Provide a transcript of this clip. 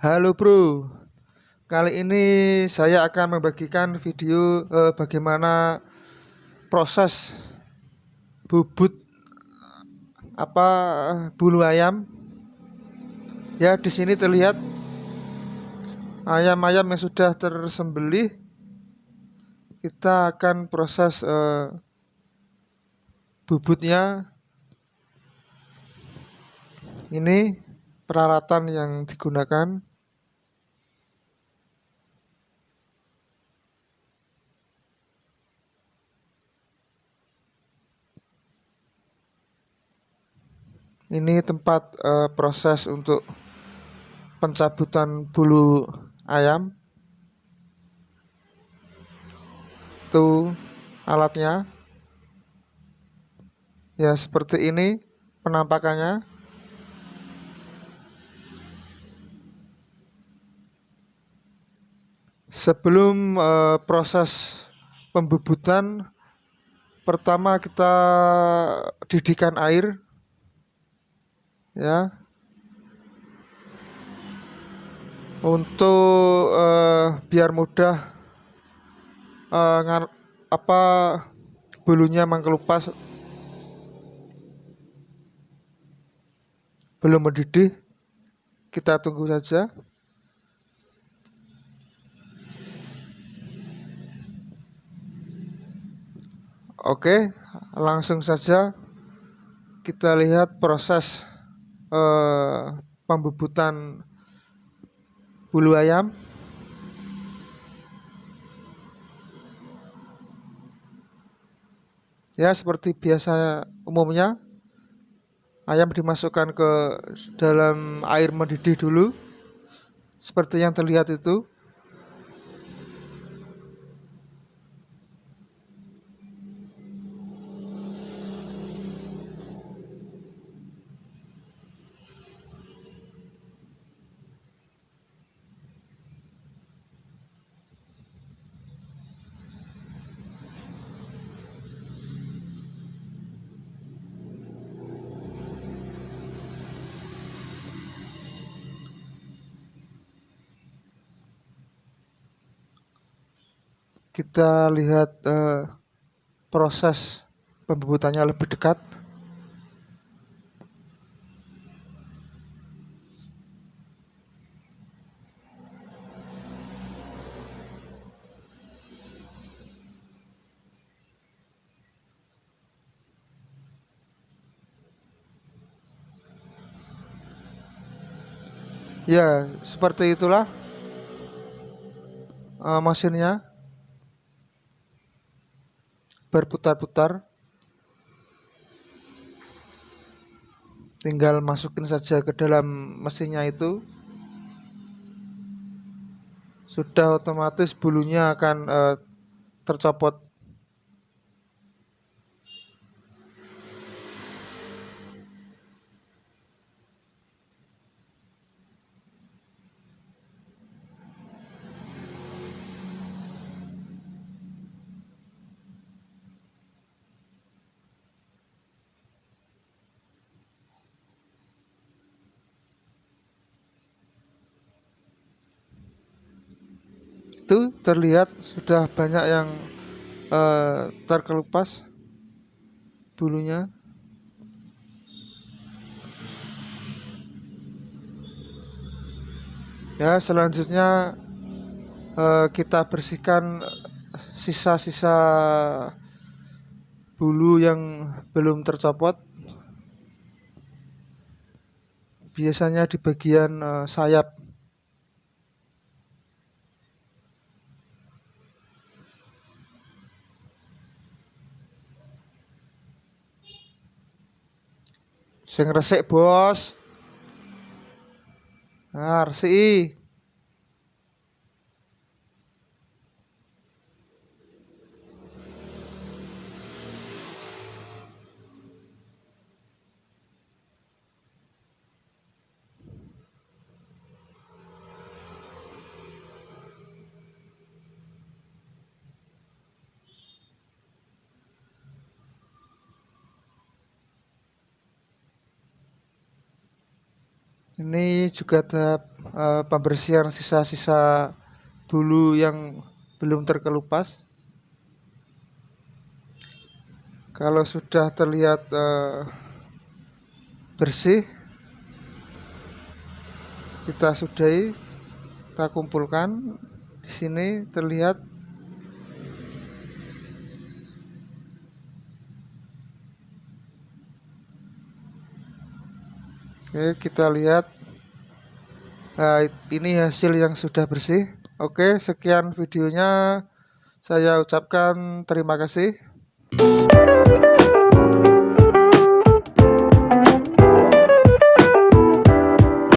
Halo bro, kali ini saya akan membagikan video eh, bagaimana proses bubut apa bulu ayam. Ya di sini terlihat ayam-ayam yang sudah tersembelih. Kita akan proses eh, bubutnya. Ini peralatan yang digunakan. Ini tempat uh, proses untuk pencabutan bulu ayam. Itu alatnya. Ya, seperti ini penampakannya. Sebelum uh, proses pembubutan, pertama kita didihkan air ya. Untuk uh, biar mudah uh, ngar apa bulunya mengkelupas belum mendidih kita tunggu saja. Oke, langsung saja kita lihat proses eh, pembubutan bulu ayam. Ya seperti biasa umumnya ayam dimasukkan ke dalam air mendidih dulu. Seperti yang terlihat itu kita lihat uh, proses pembubutannya lebih dekat. Ya, seperti itulah uh, mesinnya berputar-putar. Tinggal masukin saja ke dalam mesinnya itu. Sudah otomatis bulunya akan uh, tercopot itu terlihat sudah banyak yang uh, terkelupas bulunya. Ya selanjutnya uh, kita bersihkan sisa-sisa bulu yang belum tercopot. Biasanya di bagian uh, sayap Sing resik, Bos. Nah, resik. Ini juga tahap uh, pembersihan sisa-sisa bulu yang belum terkelupas. Kalau sudah terlihat uh, bersih kita sudahi kita kumpulkan. Di sini terlihat Oke, kita lihat. Nah, ini hasil yang sudah bersih. Oke, sekian videonya. Saya ucapkan terima kasih.